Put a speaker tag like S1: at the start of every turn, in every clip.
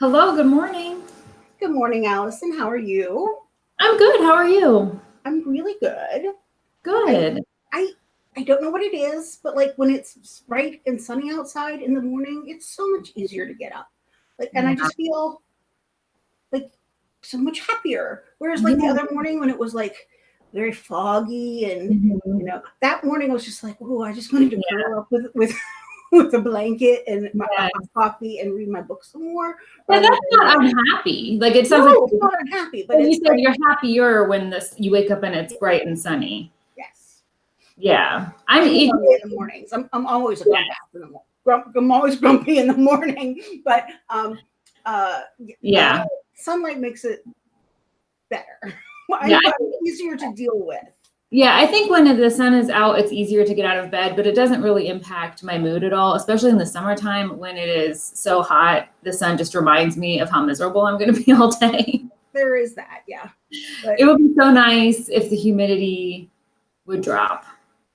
S1: Hello, good morning.
S2: Good morning, Allison. How are you?
S1: I'm good. How are you?
S2: I'm really good.
S1: Good.
S2: I I don't know what it is, but like when it's bright and sunny outside in the morning, it's so much easier to get up. Like, and I just feel like so much happier. Whereas like
S1: Yeah.
S2: the other morning when it was like very foggy and you
S1: Mhm.
S2: know that morning I was just like, oh, I just wanted to
S1: Yeah.
S2: curl up with with with a blanket and my
S1: Yes.
S2: hot coffee and read my book some more.
S1: But
S2: rather
S1: that's not unhappy. Like it sounds
S2: no,
S1: like
S2: it's not unhappy, but
S1: you
S2: it's
S1: said
S2: like,
S1: you're happier when this you wake up and it's bright and sunny.
S2: yes.
S1: Yeah. I'm
S2: I'm in the mornings. I'm, I'm always a grump in the morning. Grump, I'm always grumpy in the morning, but um, uh,
S1: yeah.
S2: sunlight makes it better.
S1: Yeah,
S2: easier to deal with.
S1: Yeah, I think when the sun is out, it's easier to get out of bed, but it doesn't really impact my mood at all, especially in the summertime when it is so hot. The sun just reminds me of how miserable I'm going to be all day.
S2: There is that, yeah. But
S1: It would be so nice if the humidity would drop.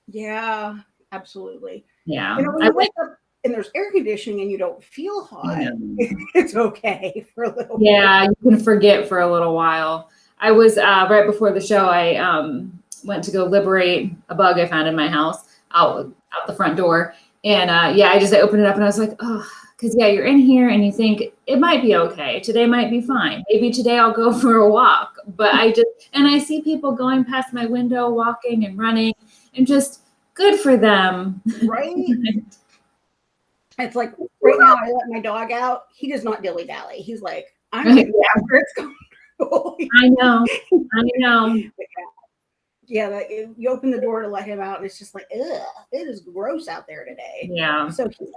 S2: yeah, absolutely.
S1: Yeah.
S2: You know, when
S1: I
S2: you wake up and there's air conditioning and you don't feel hot, it's okay for a little.
S1: Yeah, you can forget for a little while. I was uh, right before the show. I um, went to go liberate a bug I found in my house out out the front door, and uh, yeah, I just I opened it up and I was like, oh, because yeah, you're in here and you think it might be okay. Today might be fine. Maybe today I'll go for a walk. But I just and I see people going past my window, walking and running, and just good for them.
S2: Right? It's like right now I let my dog out. He does not dilly dally. He's like, I'm
S1: Right.
S2: getting after it's comfortable.
S1: I know, I know.
S2: yeah, like if you open the door to let him out, and it's just like, ugh, it is gross out there today.
S1: Yeah.
S2: So cute.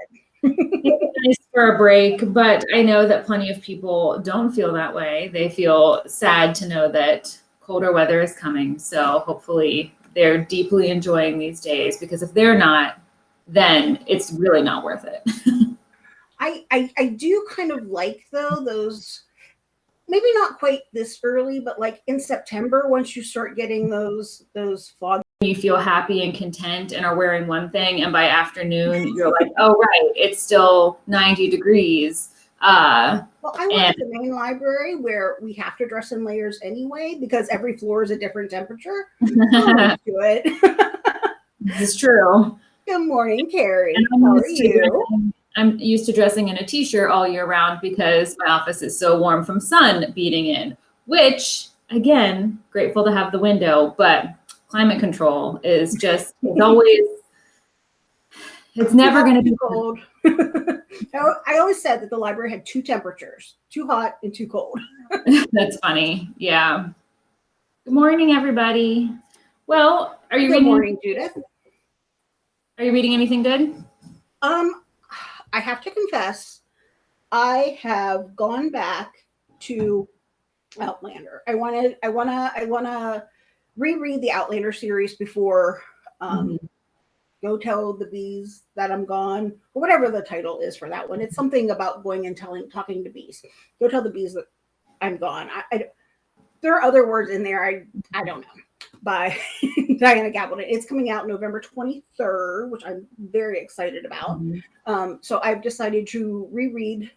S1: nice for a break, but I know that plenty of people don't feel that way. They feel sad to know that colder weather is coming. So hopefully they're deeply enjoying these days because if they're not, then it's really not worth it.
S2: I, I I do kind of like though those maybe not quite this early, but like in September, once you start getting those those fog.
S1: you feel happy and content and are wearing one thing, and by afternoon you're like, oh right, it's still 90 degrees. Uh,
S2: Well, I work at the main library where we have to dress in layers anyway because every floor is a different temperature. Used to it.
S1: this is true.
S2: Good morning, Carrie. How are
S1: to
S2: you?
S1: I'm used to dressing in a t-shirt all year round because my office is so warm from sun beating in, which again, grateful to have the window, but climate control is just it's always it's never going to be
S2: cold. I always said that the library had two temperatures: too hot and too cold.
S1: That's funny. Yeah. Good morning everybody. Well, are you
S2: Good
S1: reading
S2: morning, Judith.
S1: are you reading anything good?
S2: Um, I have to confess, I have gone back to Outlander. I wanted, I wanna, I wanna reread the Outlander series before um, Go Tell the Bees That I'm Gone, or whatever the title is for that one. It's something about going and telling, talking to bees. Go tell the bees that I'm gone. I, I there are other words in there. I, I don't know. By Diana Gabaldon. It's coming out November 23rd, which I'm very excited about. Um, so I've decided to reread,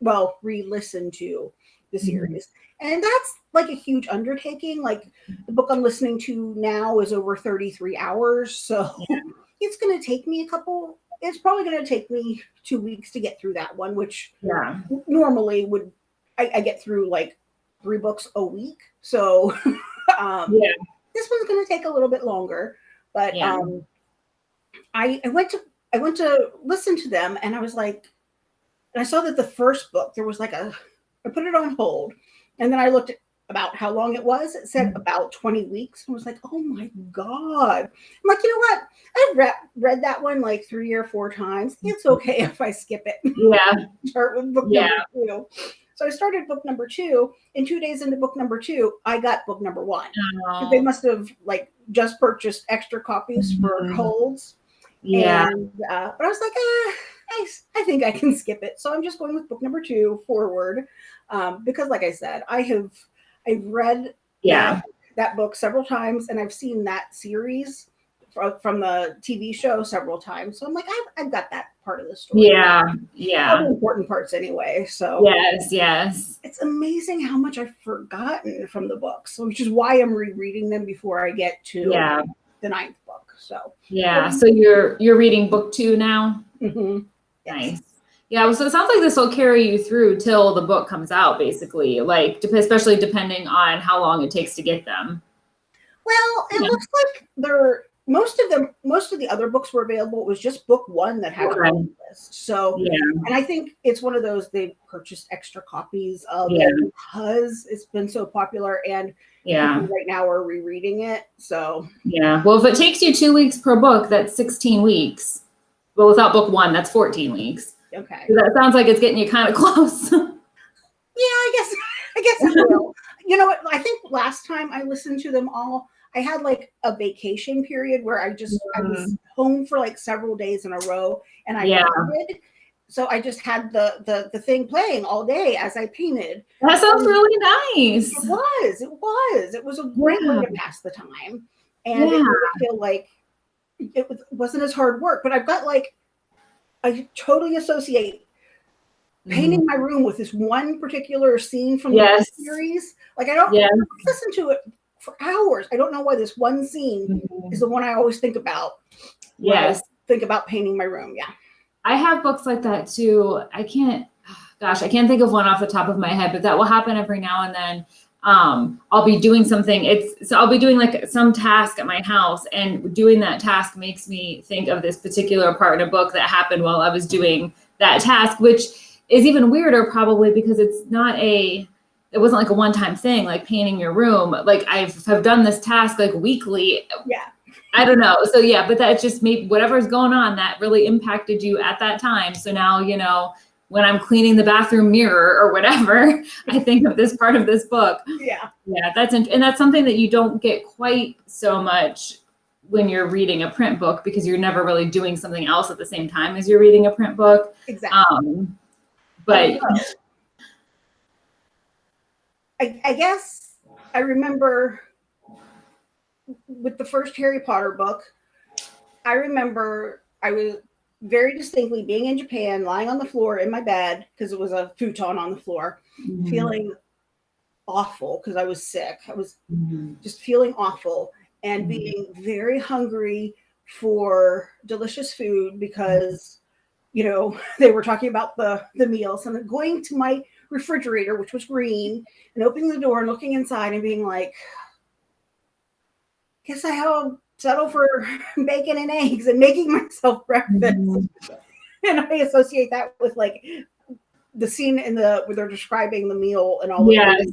S2: well, re-listen to the
S1: Mhm.
S2: series, and that's like a huge undertaking. Like the book I'm listening to now is over 33 hours, so it's going to take me a couple. It's probably going to take me two weeks to get through that one, which
S1: Yeah.
S2: normally would I, I get through like three books a week. So um,
S1: Yeah.
S2: This one's going to take a little bit longer, but
S1: Yeah.
S2: um, I, I went to I went to listen to them and I was like, and I saw that the first book there was like a I put it on hold, and then I looked at about how long it was. It said
S1: Mhm.
S2: about 20 weeks. I was like, oh my God. I'm like, you know what? I've read, read that one like three or four times. It's okay if I skip it
S1: Yeah.
S2: start with book
S1: Yeah.
S2: number two. So I started book number two, and two days into book number two, I got book number one. They must have like just purchased extra copies for
S1: Mhm.
S2: holds.
S1: Yeah.
S2: And uh, but I was like, ah, I, I think I can skip it. So I'm just going with book number two forward. Um, because like I said, I have I've read
S1: Yeah.
S2: that, that book several times and I've seen that series from, from the TV show several times. So I'm like, I've, I've got that part of the story.
S1: Yeah, yeah.
S2: the important parts anyway. So
S1: Yes, yes.
S2: it's amazing how much I've forgotten from the books, which is why I'm rereading them before I get to
S1: Yeah,
S2: the ninth book. So
S1: yeah. So you're you're reading book two now?
S2: mhm. Yes.
S1: Nice. Yeah, well, so it sounds like this will carry you through till the book comes out, basically. Like, especially depending on how long it takes to get them.
S2: Well, it
S1: Yeah.
S2: looks like they're most of them. Most of the other books were available. It was just book one that had
S1: Okay.
S2: a list. So,
S1: Yeah,
S2: and I think it's one of those they purchased extra copies of
S1: Yeah.
S2: it because it's been so popular, and
S1: yeah,
S2: right now we're rereading it. So,
S1: yeah. Well, if it takes you two weeks per book, that's 16 weeks. Well, without book one, that's 14 weeks.
S2: okay.
S1: So that sounds like it's getting you kind of close.
S2: Yeah, I guess I guess you know what? I think last time I listened to them all, I had like a vacation period where I just I was mm. home for like several days in a row and I
S1: Yeah.
S2: painted. So I just had the the the thing playing all day as I painted.
S1: that sounds really nice.
S2: It was, it was, it was a great way to pass the time, and it
S1: Yeah.
S2: made feel like it was, wasn't as hard work. But I've got like I totally associate painting mm. my room with this one particular scene from
S1: Yes.
S2: the series. Like I don't
S1: Yeah.
S2: listen to it for hours. I don't know why this one scene is the one I always think about.
S1: Yes.
S2: think about painting my room. Yeah.
S1: I have books like that too. I can't, gosh, I can't think of one off the top of my head, but that will happen every now and then. Um, I'll be doing something. It's so I'll be doing like some task at my house, and doing that task makes me think of this particular part in a book that happened while I was doing that task, which is even weirder probably because it's not a it wasn't like a one-time thing like painting your room like i've have done this task like weekly
S2: Yeah.
S1: I don't know. So yeah, but that just made whatever's going on that really impacted you at that time. So now, you know, when I'm cleaning the bathroom mirror or whatever, I think of this part of this book.
S2: Yeah.
S1: Yeah, that's and that's something that you don't get quite so much when you're reading a print book because you're never really doing something else at the same time as you're reading a print book.
S2: Exactly.
S1: Um, but
S2: I, I guess I remember with the first Harry Potter book, I remember I was very distinctly being in Japan, lying on the floor in my bed because it was a futon on the floor,
S1: Mhm,
S2: feeling awful because I was sick. I was
S1: mhm.
S2: just feeling awful and
S1: Mhm.
S2: being very hungry for delicious food because you know they were talking about the the meals and going to my refrigerator which was green and opening the door and looking inside and being like guess I'll settle for bacon and eggs and making myself breakfast
S1: Mhm.
S2: and i associate that with like the scene in the where they're describing the meal and all the
S1: Yes.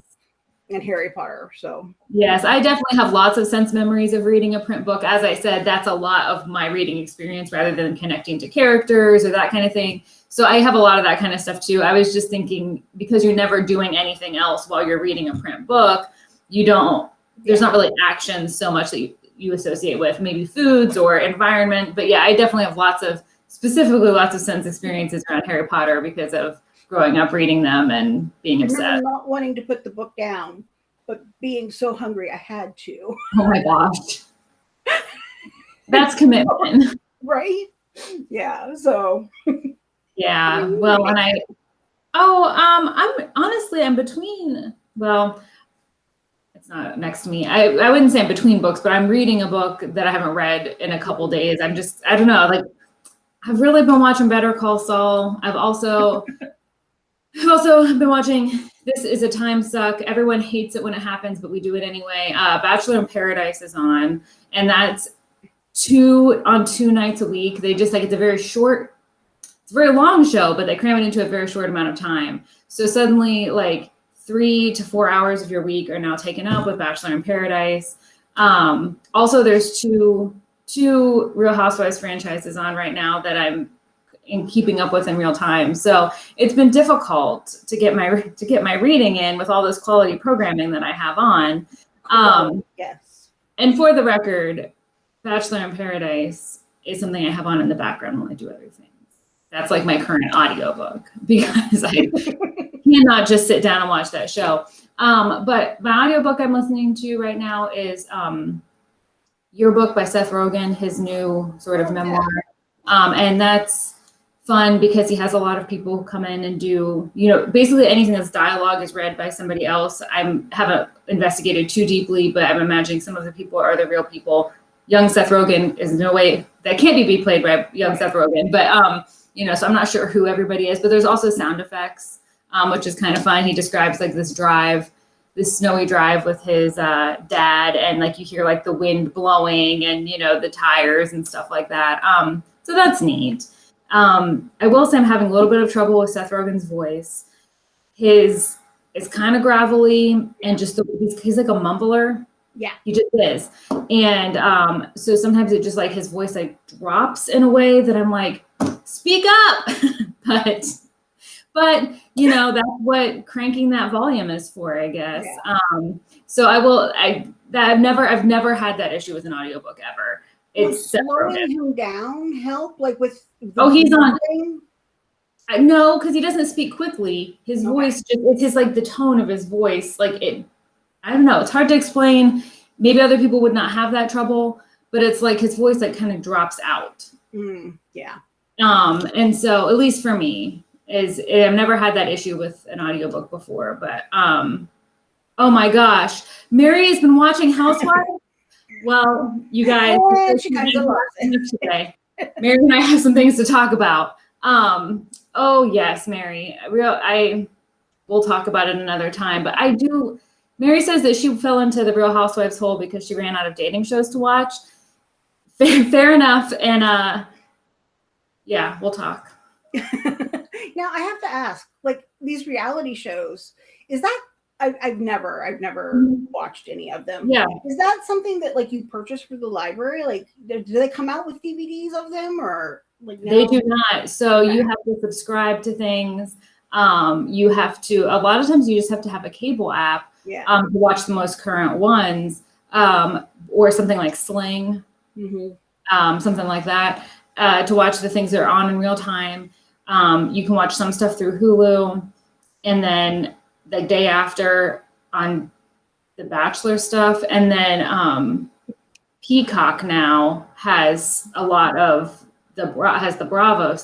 S2: In harry potter so
S1: Yes, I definitely have lots of sense memories of reading a print book. As I said, that's a lot of my reading experience rather than connecting to characters or that kind of thing. So I have a lot of that kind of stuff too. I was just thinking because you're never doing anything else while you're reading a print book, you don't, there's not really action so much that you, you associate with maybe foods or environment. But yeah, I definitely have lots of, specifically lots of sense experiences around Harry Potter because of growing up reading them and being obsessed.
S2: not wanting to put the book down, but being so hungry I had to.
S1: Oh my gosh. That's commitment.
S2: Right? Yeah. So
S1: Yeah. Well, and I, oh, um, I'm honestly, I'm between, well, it's not next to me. I, I wouldn't say I'm between books, but I'm reading a book that I haven't read in a couple days. I'm just, I don't know, like, I've really been watching Better Call Saul. I've also, I've also been watching This is a Time Suck. Everyone hates it when it happens, but we do it anyway. Uh, Bachelor in Paradise is on, and that's two on two nights a week. They just like, it's a very short it's a very long show, but they cram it into a very short amount of time. So suddenly, like three to four hours of your week are now taken up with Bachelor in Paradise. Um, also, there's two two Real Housewives franchises on right now that I'm in keeping up with in real time. So it's been difficult to get my to get my reading in with all this quality programming that I have on. Um,
S2: yes.
S1: and for the record, Bachelor in Paradise is something I have on in the background while I do other things. That's like my current audiobook because I cannot just sit down and watch that show. Um, but my audiobook I'm listening to right now is um, Your Book by Seth Rogen, his new sort of
S2: Oh,
S1: memoir. Um, and that's fun because he has a lot of people who come in and do, you know, basically anything that's dialogue is read by somebody else. I haven't investigated too deeply, but I'm imagining some of the people are the real people. Young Seth Rogen is no way that can't be played by young Seth Rogen, but um, you know, so I'm not sure who everybody is, but there's also sound effects, um, which is kind of fun. He describes like this drive, this snowy drive with his uh, dad, and like you hear like the wind blowing and you know the tires and stuff like that. Um, so that's neat. Um, I will say I'm having a little bit of trouble with Seth Rogen's voice. His is kind of gravelly and just the, he's, he's like a mumbler.
S2: Yeah.
S1: He just is. And um, so sometimes it just like his voice like drops in a way that I'm like, speak up. but but you know, that's what cranking that volume is for, I guess.
S2: Yeah.
S1: Um, so I will I that I've never I've never had that issue with an audiobook ever. It's
S2: slowing him down help, like with.
S1: Oh, he's on- No, because he doesn't speak quickly. His
S2: Okay.
S1: voice just it's his like the tone of his voice. Like it I don't know, it's hard to explain. Maybe other people would not have that trouble, but it's like his voice like kind of drops out.
S2: Mm, yeah.
S1: Um, and so at least for me, is I've never had that issue with an audiobook before, but um oh my gosh, Mary has been watching Housewives. well, you guys,
S2: she it.
S1: today. Mary and I have some things to talk about. Um, oh yes, Mary. Real I we'll talk about it another time, but I do Mary says that she fell into the Real Housewives hole because she ran out of dating shows to watch. Fair, fair enough. And uh yeah, we'll talk.
S2: now I have to ask, like these reality shows, is that I, I've never, I've never
S1: Mhm.
S2: watched any of them.
S1: Yeah.
S2: Is that something that like you purchase for the library? Like, do they come out with DVDs of them or like?
S1: They do not. So you have to subscribe to things. Um, you have to, a lot of times you just have to have a cable app
S2: Yeah.
S1: um, to watch the most current ones um, or something like Sling,
S2: Mhm.
S1: um, something like that, uh, to watch the things that are on in real time. Um, you can watch some stuff through Hulu. And then the day after on the Bachelor stuff. And then um, Peacock now has a lot of the has the Bravo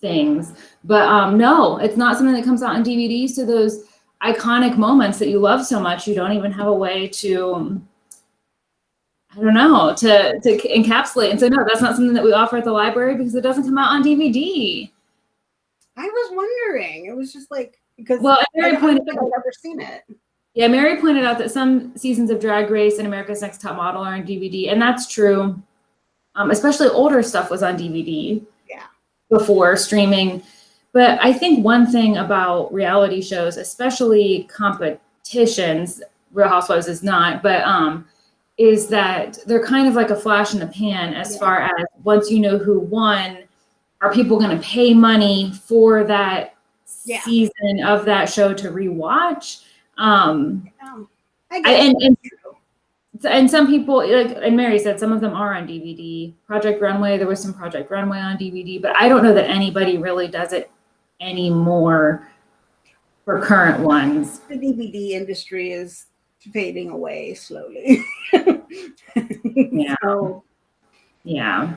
S1: things, but um, no, it's not something that comes out on DVD. So those iconic moments that you love so much, you don't even have a way to. I don't know to to encapsulate and say no, that's not something that we offer at the library because it doesn't come out on DVD.
S2: I was wondering. It was just like because
S1: Well, Mary pointed out,
S2: I've ever seen it.
S1: yeah, Mary pointed out that some seasons of Drag Race and America's Next Top Model are on DVD, and that's true. Um, especially older stuff was on DVD.
S2: Yeah.
S1: Before streaming, but I think one thing about reality shows, especially competitions, Real Housewives is not, but um, is that they're kind of like a flash in the pan as
S2: Yeah.
S1: far as once you know who won, are people going to pay money for that
S2: Yeah.
S1: season of that show to rewatch? Um,
S2: Um, I
S1: I, and, and and some people like and Mary said some of them are on DVD. Project Runway, there was some Project Runway on DVD, but I don't know that anybody really does it anymore for current ones.
S2: the DVD industry is fading away slowly.
S1: Yeah.
S2: So,
S1: Yeah.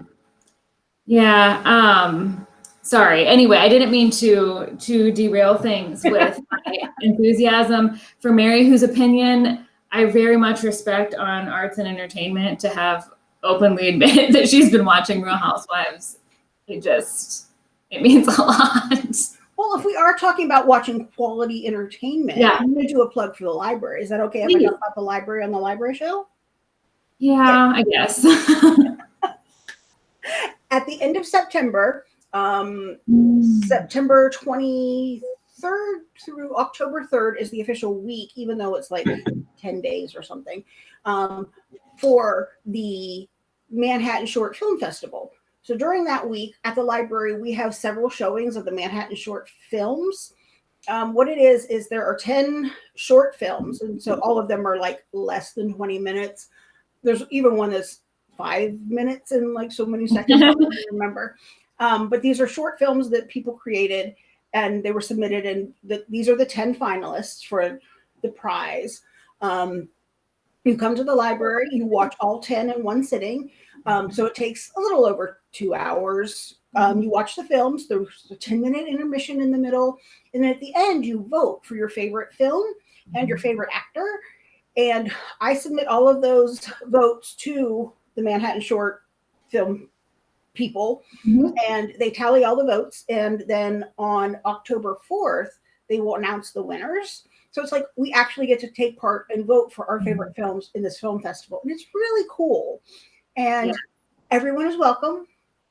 S1: Yeah. Um sorry. Anyway, I didn't mean to to derail things with my enthusiasm for Mary, whose opinion I very much respect on arts and entertainment to have openly admitted that she's been watching Real Housewives. It just it means a lot.
S2: well, if we are talking about watching quality entertainment,
S1: Yeah.
S2: I'm going to do a plug for the library. Is that okay if I
S1: Please.
S2: talk about the library on the library show?
S1: Yeah, I guess.
S2: At the end of September, um, September 23rd through October 3rd is the official week, even though it's like 10 days or something, um, for the Manhattan Short Film Festival. So during that week at the library, we have several showings of the Manhattan Short Films. Um, what it is, is there are 10 short films, and so all of them are like less than 20 minutes. There's even one that's five minutes and like so many seconds. I don't remember. Um, but these are short films that people created and they were submitted and the, these are the 10 finalists for the prize um, you come to the library you watch all 10 in one sitting Um, so it takes a little over two hours. Um, you watch the films, there's a 10 minute intermission in the middle. And at the end, you vote for your favorite film and your favorite actor. And I submit all of those votes to the Manhattan Short Film people,
S1: Mhm.
S2: and they tally all the votes. And then on October 4th, they will announce the winners. So it's like we actually get to take part and vote for our favorite films in this film festival. And it's really cool. And
S1: Yeah.
S2: everyone is welcome.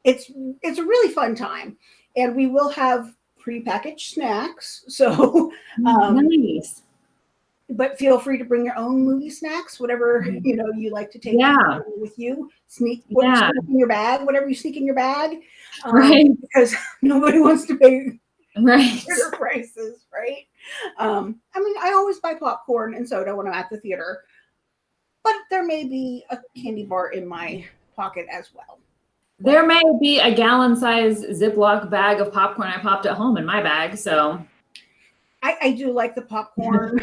S2: It's it's a really fun time. And we will have prepackaged snacks. So Um,
S1: nice.
S2: But feel free to bring your own movie snacks, whatever
S1: Mhm.
S2: you know you like to take
S1: Yeah.
S2: with you. Sneak
S1: Yeah.
S2: sneak in your bag, whatever you sneak in your bag, um,
S1: Right.
S2: Because nobody wants to pay
S1: Right.
S2: theater prices, right? Um, I mean, I always buy popcorn and soda when I'm at the theater, but there may be a candy bar in my pocket as well.
S1: There may be a gallon size Ziploc bag of popcorn I popped at home in my bag. So
S2: I, I do like the popcorn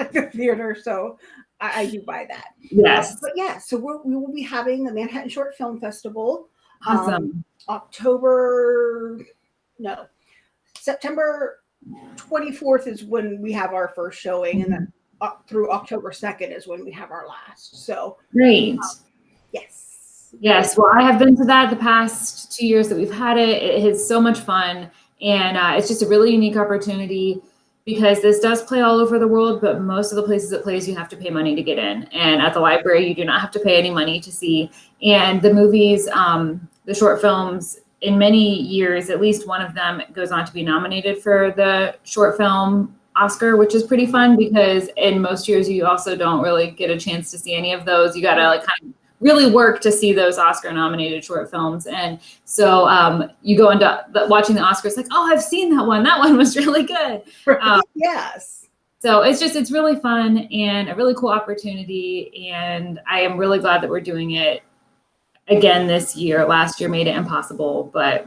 S2: at the theater, so I, I do buy that.
S1: yes.
S2: But yeah, so we will be having the Manhattan Short Film Festival. um,
S1: Awesome.
S2: October, no, September 24th is when we have our first showing, and then uh, through October 2nd is when we have our last. So,
S1: Great.
S2: yes.
S1: Yes, well, I have been to that the past two years that we've had it. It is so much fun, and uh, it's just a really unique opportunity because this does play all over the world, but most of the places it plays, you have to pay money to get in. And at the library, you do not have to pay any money to see. And the movies, um, the short films, in many years, at least one of them goes on to be nominated for the short film Oscar, which is pretty fun because in most years you also don't really get a chance to see any of those. You got to like kind of really work to see those Oscar nominated short films. And so um, you go into the, watching the Oscars like, oh, I've seen that one. That one was really good. Um,
S2: yes.
S1: So it's just, it's really fun and a really cool opportunity. And I am really glad that we're doing it again this year. Last year made it impossible, but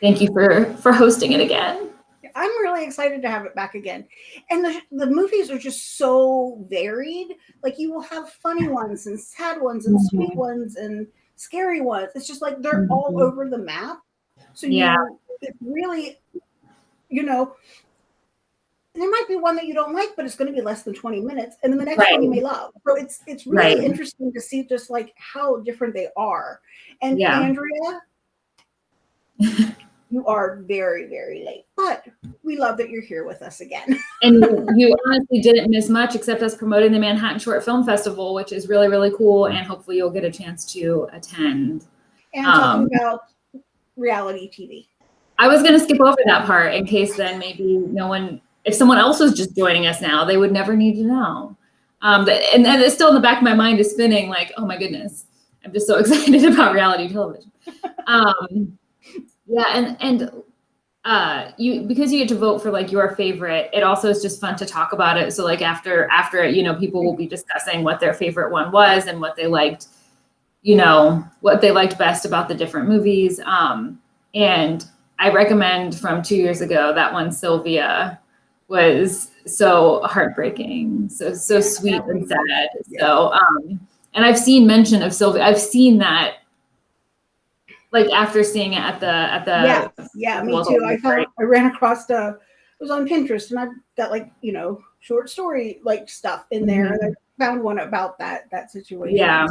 S1: thank you for, for hosting it again.
S2: I'm really excited to have it back again. And the, the movies are just so varied. Like you will have funny ones and sad ones and sweet
S1: Mhm.
S2: ones and scary ones. It's just like they're all
S1: Mhm.
S2: over the map. So you
S1: Yeah.
S2: it really, you know, there might be one that you don't like, but it's going to be less than 20 minutes. And then the next one you may love. So it's it's really
S1: Right.
S2: interesting to see just like how different they are. And
S1: Yeah.
S2: Andrea, you are very, very late, but we love that you're here with us again.
S1: And you honestly didn't miss much except us promoting the Manhattan Short Film Festival, which is really, really cool. And hopefully you'll get a chance to attend.
S2: And
S1: Um,
S2: talking about reality TV.
S1: I was going to skip over that part in case then maybe no one, if someone else was just joining us now, they would never need to know. Um, but, and then it's still in the back of my mind is spinning like, oh my goodness, I'm just so excited about reality television. Um, yeah, and and uh, you because you get to vote for like your favorite. It also is just fun to talk about it. So like after after you know, people will be discussing what their favorite one was and what they liked, you know, what they liked best about the different movies. Um, and I recommend from two years ago that one Sylvia was so heartbreaking, so so sweet and sad. So um, and I've seen mention of Sylvia. I've seen that like after seeing it at the at the
S2: yeah, yeah, me too. I found I ran across the it was on Pinterest and I've got like, you know, short story like stuff in there. And I found one about that that situation.
S1: yeah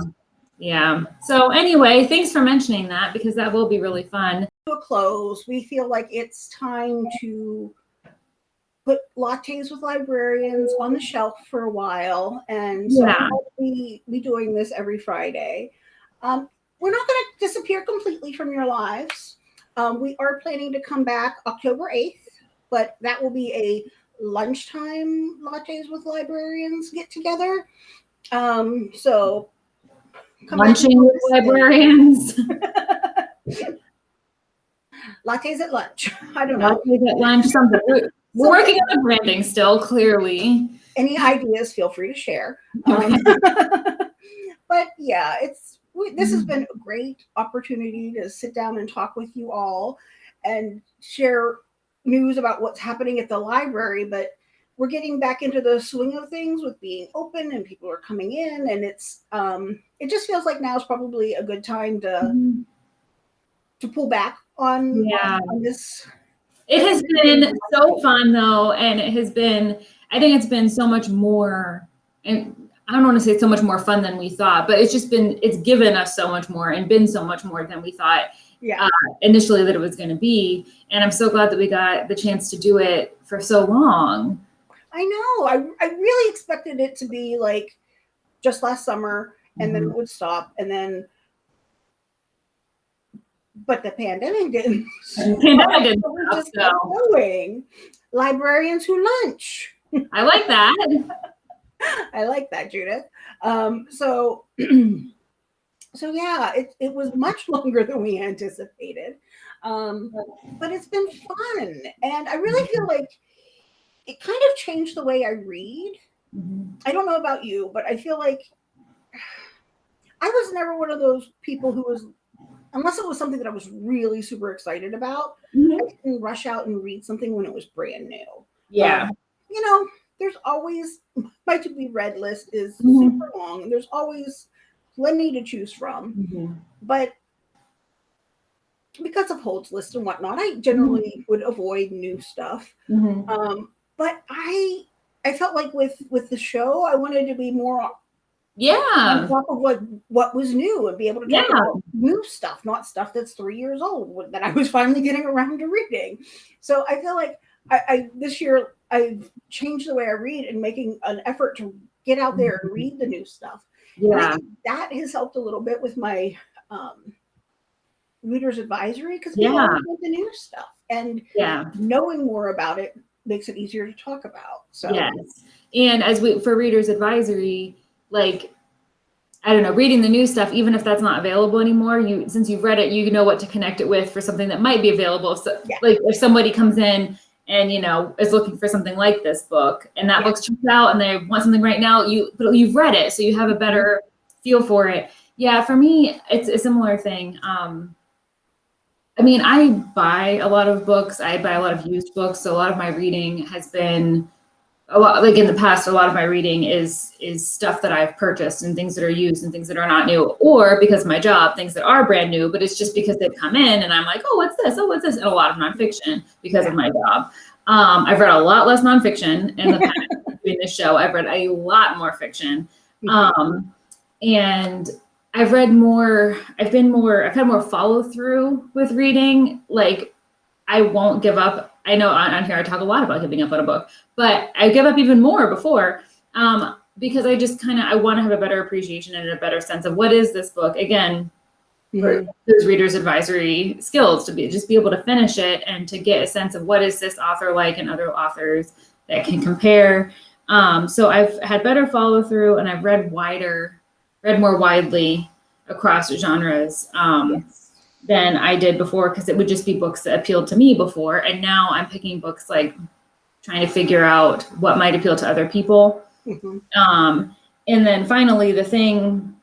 S1: yeah. So anyway, thanks for mentioning that because that will be really fun.
S2: To a close, we feel like it's time to put lattes with librarians on the shelf for a while. And so
S1: Yeah.
S2: be, be doing this every Friday. Um, we're not going to disappear completely from your lives. Um, we are planning to come back October 8th, but that will be a lunchtime lattes with librarians get together. Um, so come
S1: Lunching with librarians,
S2: lattes at lunch. I don't know.
S1: lattes at lunch, something. We're, we're working on the branding still, clearly.
S2: any ideas, feel free to share. Um, but yeah, it's we, this has been a great opportunity to sit down and talk with you all and share news about what's happening at the library. But we're getting back into the swing of things with being open and people are coming in and it's um it just feels like now is probably a good time to to pull back on,
S1: Yeah.
S2: on this
S1: It has been so fun though, and it has been. I think it's been so much more, and I don't want to say it's so much more fun than we thought, but it's just been. It's given us so much more and been so much more than we thought
S2: yeah uh,
S1: initially that it was going to be. And I'm so glad that we got the chance to do it for so long.
S2: I know. I I really expected it to be like just last summer and then it mm-hmm. would stop and then but the pandemic didn't.
S1: Pandemic didn't
S2: So we
S1: stop,
S2: just
S1: so.
S2: going. Librarians who lunch.
S1: I like that.
S2: I like that, Judith. Um, so so yeah, it, it was much longer than we anticipated. Um, but it's been fun. And I really feel like it kind of changed the way I read. I don't know about you, but I feel like I was never one of those people who was, unless it was something that I was really super excited about,
S1: Mhm.
S2: I didn't rush out and read something when it was brand new.
S1: Yeah.
S2: Um, you know, there's always my to be read list is
S1: Mhm.
S2: super long, and there's always plenty to choose from.
S1: Mhm.
S2: But because of holds list and whatnot, I generally would avoid new stuff.
S1: Mhm.
S2: Um, but I I felt like with with the show, I wanted to be more
S1: yeah on
S2: top of what what was new and be able to talk
S1: Yeah.
S2: about new stuff, not stuff that's three years old that I was finally getting around to reading. So I feel like I, I this year I've changed the way I read and making an effort to get out there and read the new stuff.
S1: Yeah.
S2: that has helped a little bit with my um, readers advisory because
S1: Yeah.
S2: people want the new stuff and
S1: Yeah.
S2: knowing more about it makes it easier to talk about. So
S1: Yes. And as we for readers advisory, like I don't know, reading the new stuff, even if that's not available anymore, you since you've read it, you know what to connect it with for something that might be available. So
S2: Yeah.
S1: like if somebody comes in and you know is looking for something like this book and that
S2: Yeah.
S1: book's checked out and they want something right now, you but you've read it, so you have a better feel for it. Yeah, for me, it's a similar thing. Um I mean, I buy a lot of books. I buy a lot of used books. So a lot of my reading has been a lot like in the past a lot of my reading is is stuff that i've purchased and things that are used and things that are not new or because of my job things that are brand new but it's just because they've come in and i'm like oh what's this? Oh what's this? And a lot of nonfiction because of my job. Um, i've read a lot less nonfiction in the past doing this show. I've read a lot more fiction. Um, and i've read more i've been more i've had more follow through with reading. Like i won't give up i know on, on here i talk a lot about giving up on a book but I give up even more before um, because I just kind of I want to have a better appreciation and a better sense of what is this book. Again for those readers advisory skills to be just be able to finish it and to get a sense of what is this author like and other authors that can compare. Um, so I've had better follow through and I've read wider read more widely across genres um, than I did before because it would just be books that appealed to me before and now I'm picking books like trying to figure out what might appeal to other people.
S2: Mhm.
S1: Um, and then finally, the thing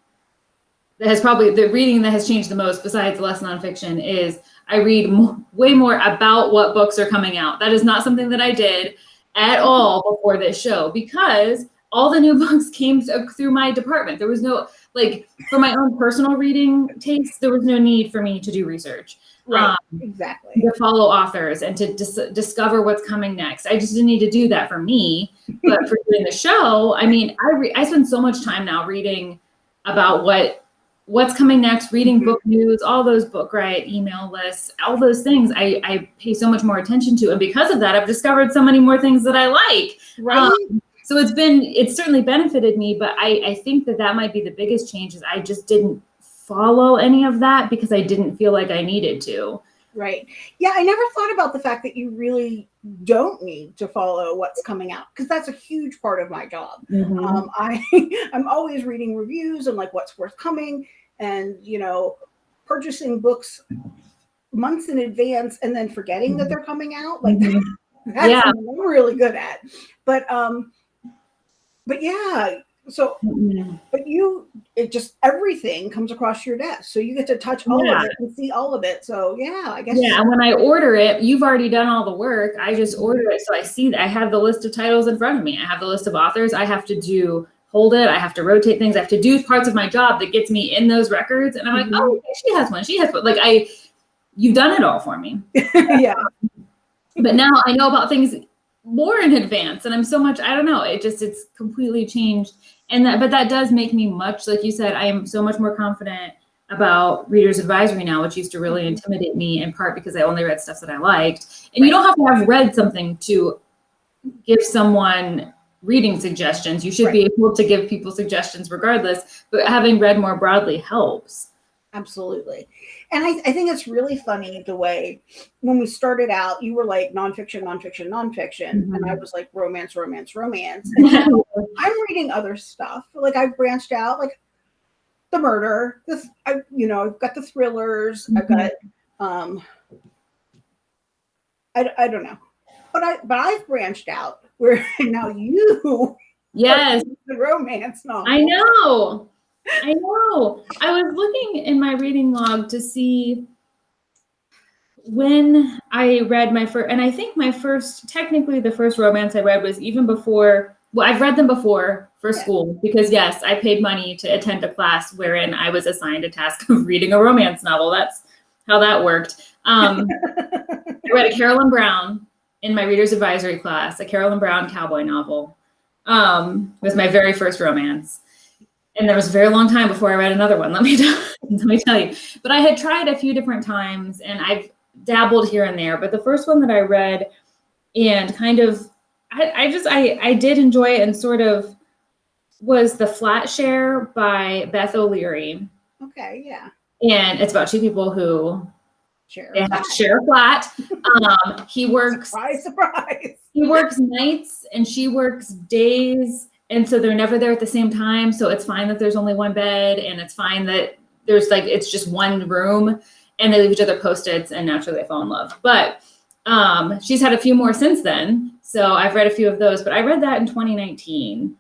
S1: that has probably the reading that has changed the most, besides less nonfiction, is I read mo- way more about what books are coming out. That is not something that I did at all before this show because all the new books came through my department. There was no like for my own personal reading taste, there was no need for me to do research
S2: right,
S1: Um,
S2: exactly.
S1: to follow authors and to dis- discover what's coming next. I just didn't need to do that for me, but for doing the show, I mean, I re- I spend so much time now reading about what what's coming next, reading
S2: Mhm.
S1: book news, all those book right email lists, all those things. I I pay so much more attention to, and because of that, I've discovered so many more things that I like.
S2: Right.
S1: Um, so it's been it's certainly benefited me, but I I think that that might be the biggest change is I just didn't follow any of that because I didn't feel like I needed to.
S2: Right. Yeah, I never thought about the fact that you really don't need to follow what's coming out because that's a huge part of my job. Um, I I'm always reading reviews and like what's forthcoming, and you know, purchasing books months in advance and then forgetting that they're coming out. Like
S1: Mhm.
S2: that's
S1: Yeah.
S2: something I'm really good at. But um, but yeah, So,
S1: Mhm.
S2: but you, it just everything comes across your desk, so you get to touch all
S1: Yeah.
S2: of it and see all of it. So, yeah, I guess.
S1: Yeah, and when I order it, you've already done all the work. I just order it, so I see that I have the list of titles in front of me. I have the list of authors. I have to do hold it. I have to rotate things. I have to do parts of my job that gets me in those records. And I'm like,
S2: Mhm.
S1: oh, okay, she has one. She has one. Like I, you've done it all for me.
S2: yeah.
S1: But now I know about things more in advance, and I'm so much. I don't know. It just it's completely changed. And that, but that does make me much like you said. I am so much more confident about readers advisory now, which used to really mm-hmm. intimidate me in part because I only read stuff that I liked. And you don't have to have read something to give someone reading suggestions. You should be able to give people suggestions regardless, but having read more broadly helps.
S2: Absolutely. And I, I think it's really funny the way when we started out, you were like nonfiction, nonfiction, nonfiction. And I was like romance, romance, romance. And now I'm reading other stuff. Like I've branched out, like the murder, this I you know, I've got the thrillers, I've got um I, I don't know. But I but I've branched out where now you
S1: yes.
S2: the romance novel.
S1: I know. I know. I was looking in my reading log to see when I read my first, and I think my first, technically the first romance I read was even before, well, I've read them before for
S2: Yeah.
S1: school because, yes, I paid money to attend a class wherein I was assigned a task of reading a romance novel. That's how that worked. Um, I read a Carolyn Brown in my reader's advisory class, a Carolyn Brown cowboy novel. Um, it was my very first romance. And there was a very long time before I read another one, let me tell, let me tell you. But I had tried a few different times and I've dabbled here and there. But the first one that I read and kind of I, I just I, I did enjoy it and sort of was The Flat Share by Beth O'Leary.
S2: okay, yeah.
S1: And it's about two people who
S2: Share.
S1: they have share a flat. Um, he works
S2: Surprise, surprise.
S1: he works nights and she works days and so they're never there at the same time so it's fine that there's only one bed and it's fine that there's like it's just one room and they leave each other post-its and naturally they fall in love. But um, she's had a few more since then so i've read a few of those but i read that in 2019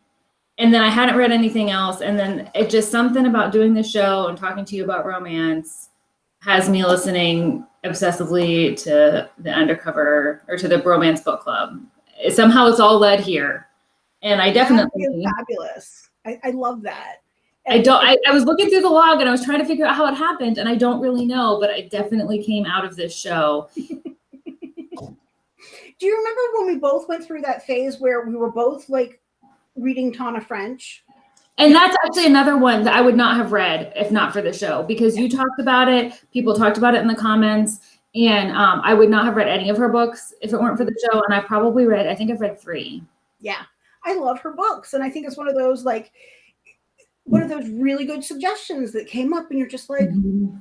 S1: and then i hadn't read anything else and then it just something about doing the show and talking to you about romance has me listening obsessively to the undercover or to the romance book club. Somehow it's all led here and i definitely
S2: fabulous. I, I love that.
S1: i don't I, I was looking through the log and i was trying to figure out how it happened and i don't really know but i definitely came out of this show
S2: Do you remember when we both went through that phase where we were both like reading Tana French?
S1: and that's actually another one that i would not have read if not for the show because you talked about it people talked about it in the comments and um, i would not have read any of her books if it weren't for the show and i probably read i think i've read three
S2: Yeah, I love her books, and I think it's one of those like one of those really good suggestions that came up, and you're just like,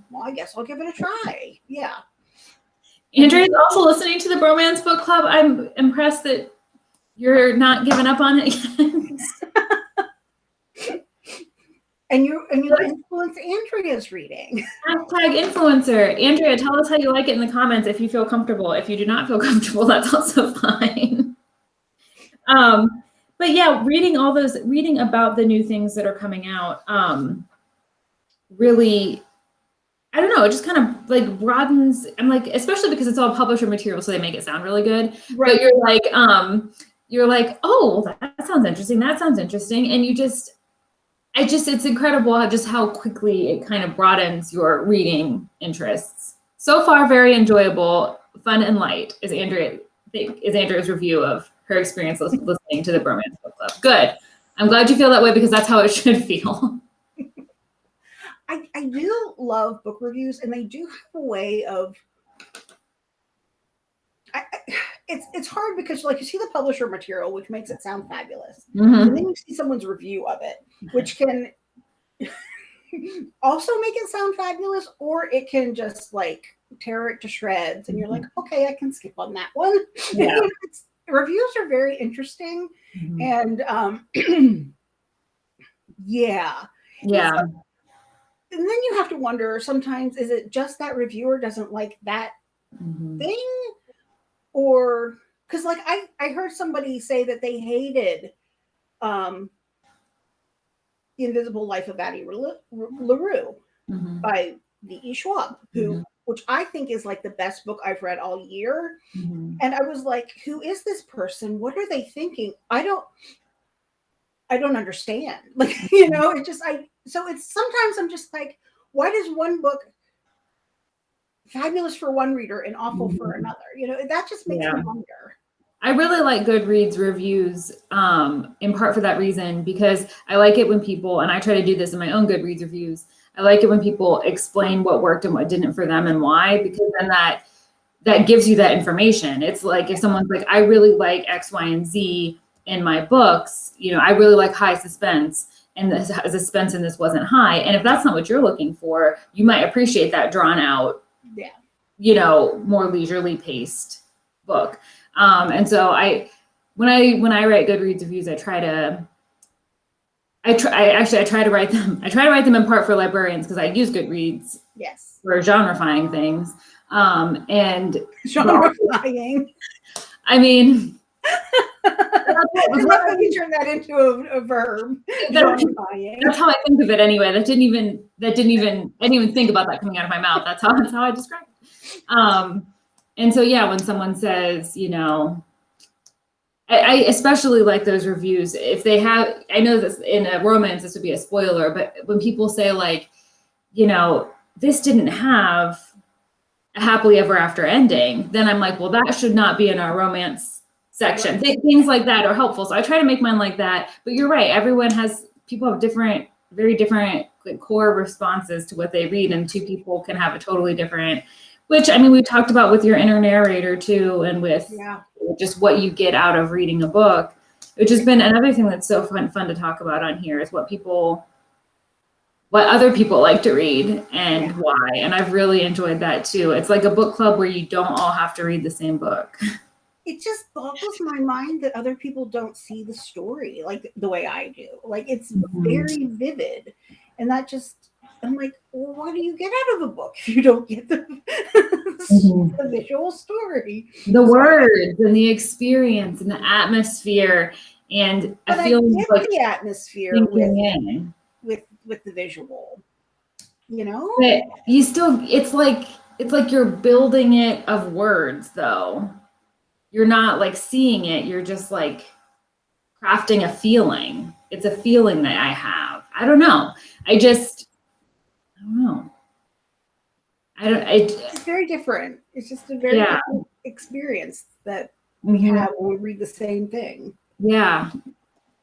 S2: well, I guess I'll give it a try. Yeah,
S1: andrea's also listening to the bromance book club i'm impressed that you're not giving up on it yet
S2: and you and you influence Andrea's reading.
S1: Hashtag influencer. Andrea, tell us how you like it in the comments if you feel comfortable. If you do not feel comfortable, that's also fine. Um, but yeah, reading all those, reading about the new things that are coming out, um, really, I don't know, it just kind of like broadens. I'm like, especially because it's all publisher material, so they make it sound really good. But you're like, um, you're like, oh, well, that sounds interesting. That sounds interesting, and you just I just it's incredible how just how quickly it kind of broadens your reading interests. So far, very enjoyable, fun and light is Andrea is Andrea's review of her experience listening to the Bromance Book Club. Good. I'm glad you feel that way because that's how it should feel.
S2: I, I do love book reviews, and they do have a way of. I, I- it's it's hard because like you see the publisher material, which makes it sound fabulous,
S1: Mhm.
S2: and then you see someone's review of it, which can also make it sound fabulous, or it can just like tear it to shreds, and you're like, okay, I can skip on that one.
S1: Yeah.
S2: It's- reviews are very interesting,
S1: Mhm.
S2: and um, yeah,
S1: Yeah.
S2: and then you have to wonder sometimes is it just that reviewer doesn't like that
S1: Mhm.
S2: thing or because like I, I heard somebody say that they hated um The Invisible Life of Addie Ru- LaRue
S1: Mhm,
S2: by V.E. Schwab, who,
S1: Mhm.
S2: Which I think is like the best book I've read all year.
S1: mhm.
S2: And I was like, who is this person? What are they thinking? I don't I don't understand. Like, you know, it just I so it's sometimes I'm just like, why does one book fabulous for one reader and awful for
S1: Mhm.
S2: another? You know, that just makes
S1: Yeah.
S2: me wonder.
S1: I really like Goodreads reviews, um, in part for that reason, because I like it when people, and I try to do this in my own Goodreads reviews. I like it when people explain what worked and what didn't for them and why, because then that that gives you that information. It's like if someone's like, I really like X, Y, and Z in my books, you know, I really like high suspense, and the suspense in this wasn't high. And if that's not what you're looking for, you might appreciate that drawn out
S2: Yeah.
S1: you know more leisurely paced book um and so i when i when i write goodreads reviews i try to i try I, actually i try to write them i try to write them in part for librarians because i use goodreads
S2: Yes.
S1: for genrefying things um and
S2: Genrefying.
S1: i mean
S2: I love when you turn that into a, a verb.
S1: that's, that's how i think of it anyway that didn't even that didn't even i didn't even think about that coming out of my mouth that's how that's how i describe it um and so yeah when someone says you know I, I especially like those reviews. If they have i know this in a romance this would be a spoiler but when people say like you know this didn't have a happily ever after ending then i'm like well that should not be in our romance section. Th- things like that are helpful. So i try to make mine like that. But you're right everyone has people have different very different like, core responses to what they read and two people can have a totally different which i mean we talked about with your inner narrator too and with
S2: Yeah.
S1: Just what you get out of reading a book which has been another thing that's so fun fun to talk about on here is what people what other people like to read and
S2: Yeah.
S1: why and i've really enjoyed that too it's like a book club where you don't all have to read the same book
S2: It just boggles my mind that other people don't see the story like the way I do. Like it's
S1: Mhm.
S2: very vivid. And that just I'm like, well, what do you get out of a book if you don't get the,
S1: Mhm.
S2: the visual story?
S1: the words and the experience and the atmosphere and
S2: I
S1: feeling
S2: get
S1: like
S2: the atmosphere with,
S1: in
S2: with with the visual. You know?
S1: but you still it's like it's like you're building it of words though you're not like seeing it you're just like crafting a feeling it's a feeling that i have i don't know i just i don't know i don't i
S2: It's very different. It's just a very
S1: Yeah.
S2: different experience that we
S1: Mhm.
S2: have when we read the same thing.
S1: Yeah.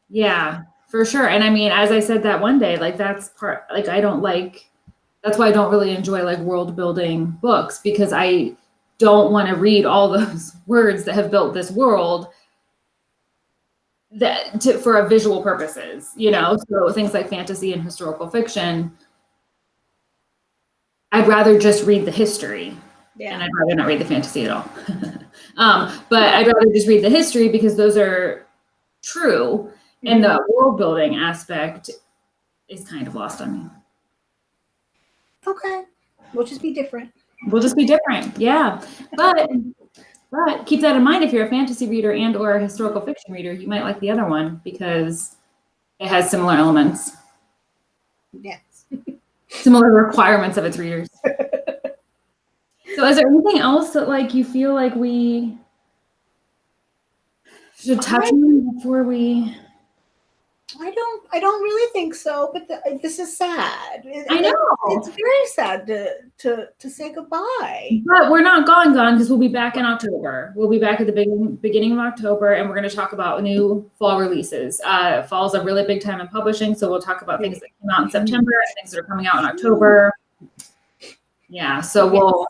S1: Yeah, for sure. And I mean, as I said that one day, like that's part like I don't like that's why I don't really enjoy like world building books because I don't want to read all those words that have built this world that to, for a visual purposes, you know. So things like fantasy and historical fiction I'd rather just read the history and I'd rather not read the fantasy at all. um, but I'd rather just read the history because those are true, and the world building aspect is kind of lost on me.
S2: Okay. We'll just be different.
S1: We'll just be different, yeah. But but keep that in mind if you're a fantasy reader and or a historical fiction reader, you might like the other one because it has similar elements,
S2: Yes.
S1: Similar requirements of its readers. so is there anything else that like you feel like we should touch on before we
S2: I don't. I don't really think so. But the, this is sad. It-
S1: I know.
S2: It's very sad to to to say goodbye.
S1: But we're not gone, gone because we'll be back in October. We'll be back at the beginning, beginning of October, and we're going to talk about new fall releases. Uh, fall's a really big time in publishing, so we'll talk about things that came out in September and things that are coming out in October. Yeah, so we'll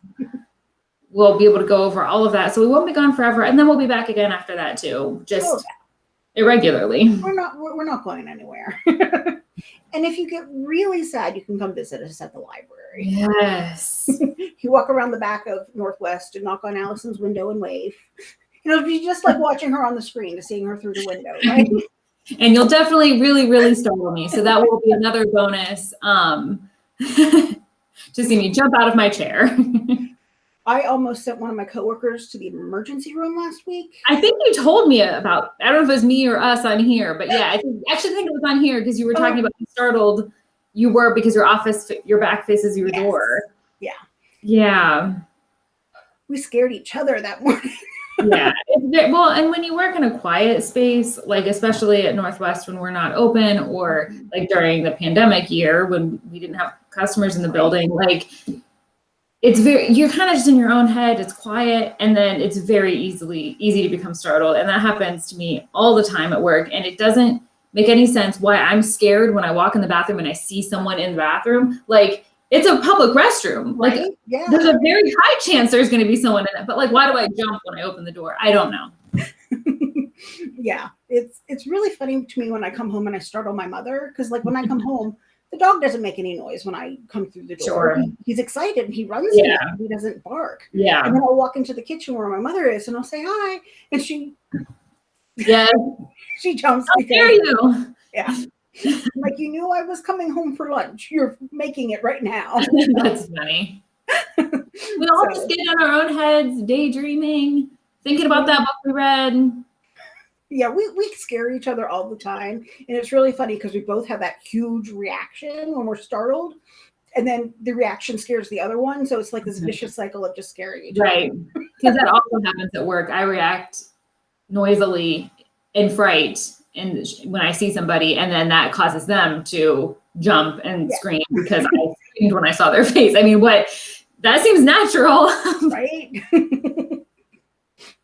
S1: we'll be able to go over all of that. So we won't be gone forever, and then we'll be back again after that too,
S2: Oh,
S1: just irregularly.
S2: We're not. We're, we're not going anywhere. and if you get really sad, you can come visit us at the library.
S1: Yes.
S2: You walk around the back of Northwest and knock on Allison's window and wave. It'll be just like watching her on the screen to seeing her through the window, right?
S1: and you'll definitely really really startle me so that will be another bonus um to see me jump out of my chair
S2: I almost sent one of my coworkers to the emergency room last week.
S1: I think you told me about. I don't know if it was me or us on here, but yeah, I think actually think it was on here because you were oh. talking about how startled you were because your office, your back faces your
S2: Yes.
S1: door.
S2: Yeah.
S1: Yeah.
S2: We scared each other that morning.
S1: yeah. Well, and when you work in a quiet space, like especially at Northwest when we're not open, or mm-hmm. like during the pandemic year when we didn't have customers in the building, like it's very you're kind of just in your own head. It's quiet, and then it's very easily easy to become startled, and that happens to me all the time at work, and it doesn't make any sense why I'm scared when I walk in the bathroom and I see someone in the bathroom. Like it's a public restroom. Like
S2: Yeah.
S1: there's a very high chance there's going to be someone in it. But like, why do I jump when I open the door? I don't know.
S2: yeah. It's it's really funny to me when I come home and I startle my mother because like when I come home, the dog doesn't make any noise when I come through the door.
S1: Sure.
S2: He- he's excited and he runs.
S1: Yeah.
S2: He doesn't bark.
S1: Yeah.
S2: And then I'll walk into the kitchen where my mother is and I'll say hi. And she
S1: Yeah.
S2: she jumps
S1: How dare you?
S2: yeah. like you knew I was coming home for lunch. You're making it right now.
S1: That's funny. We all
S2: So-
S1: just get in our own heads, daydreaming, thinking about that book we read.
S2: Yeah, we, we scare each other all the time. And it's really funny because we both have that huge reaction when we're startled. And then the reaction scares the other one. So it's like this
S1: Mhm.
S2: vicious cycle of just scaring each
S1: Right.
S2: other. Right.
S1: Because that also happens at work. I react noisily in fright and when I see somebody, and then that causes them to jump and
S2: Yeah.
S1: scream because I screamed when I saw their face. I mean, what? That seems natural.
S2: Right?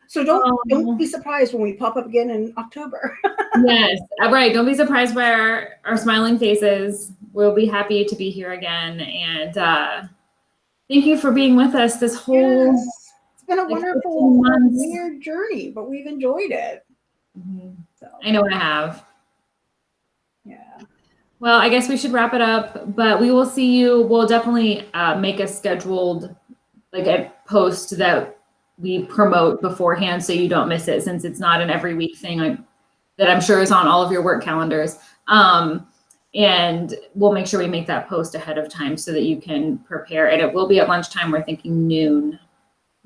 S2: so don't
S1: Oh.
S2: don't be surprised when we pop up again in October.
S1: yes, uh, right. Don't be surprised by our, our smiling faces. We'll be happy to be here again. And uh, thank you for being with us this whole.
S2: Yes. It's been a
S1: like
S2: wonderful weird journey, but we've enjoyed it.
S1: Mhm.
S2: So
S1: I know I have.
S2: yeah.
S1: Well, I guess we should wrap it up, but we will see you. We'll definitely uh, make a scheduled, like a post that we promote beforehand so you don't miss it since it's not an every week thing I, that I'm sure is on all of your work calendars. Um, and we'll make sure we make that post ahead of time so that you can prepare. And it will be at lunchtime. We're thinking noon.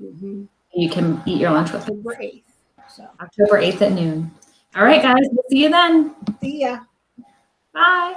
S2: Mhm.
S1: You can eat your lunch with us.
S2: October 8th. So
S1: October 8th at noon. All right, guys. We'll see you then.
S2: see ya.
S1: Bye.